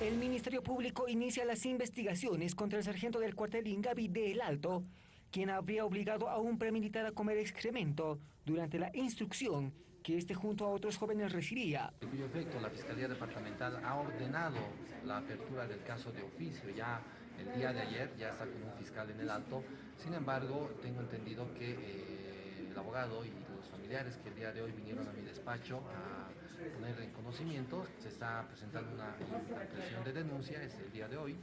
El Ministerio Público inicia las investigaciones contra el sargento del cuartel Ingavi de El Alto, quien habría obligado a un premilitar a comer excremento durante la instrucción que este junto a otros jóvenes recibía. En cuyo efecto la Fiscalía Departamental ha ordenado la apertura del caso de oficio ya el día de ayer, ya está con un fiscal en el alto. Sin embargo, tengo entendido que eh, el abogado y los familiares que el día de hoy vinieron a mi despacho a poner en conocimiento, se está presentando una impresión de denuncia, es el día de hoy,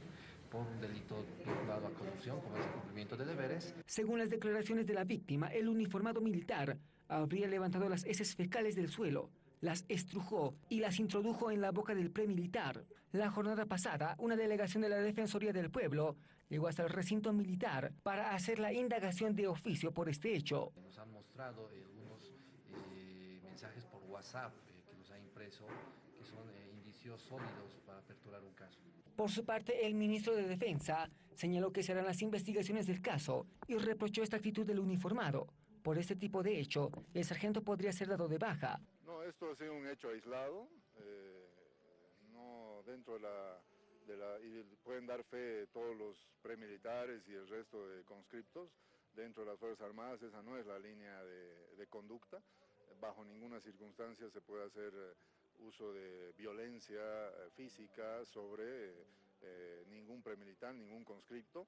por un delito vinculado a corrupción, como es el cumplimiento de deberes. Según las declaraciones de la víctima, el uniformado militar habría levantado las heces fecales del suelo, las estrujó y las introdujo en la boca del premilitar. La jornada pasada, una delegación de la Defensoría del Pueblo llegó hasta el recinto militar para hacer la indagación de oficio por este hecho. Nos han mostrado WhatsApp eh, que nos ha impreso que son eh, indicios sólidos para aperturar un caso. Por su parte, el ministro de Defensa señaló que serán las investigaciones del caso y reprochó esta actitud del uniformado. Por este tipo de hecho, el sargento podría ser dado de baja. No, esto ha sido un hecho aislado, eh, no dentro de la, de la, y pueden dar fe todos los premilitares y el resto de conscriptos dentro de las Fuerzas Armadas, esa no es la línea de, de conducta, bajo ninguna circunstancia se puede hacer eh, uso de violencia eh, física sobre eh, ningún premilitar, ningún conscripto.